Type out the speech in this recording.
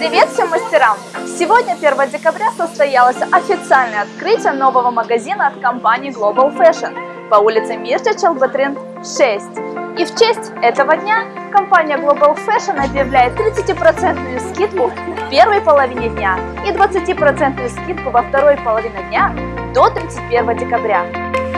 Привет всем мастерам! Сегодня, 1 декабря, состоялось официальное открытие нового магазина от компании Global Fashion по улице Мирча Челбатрин 6. И в честь этого дня компания Global Fashion объявляет 30% скидку в первой половине дня и 20% скидку во второй половине дня до 31 декабря.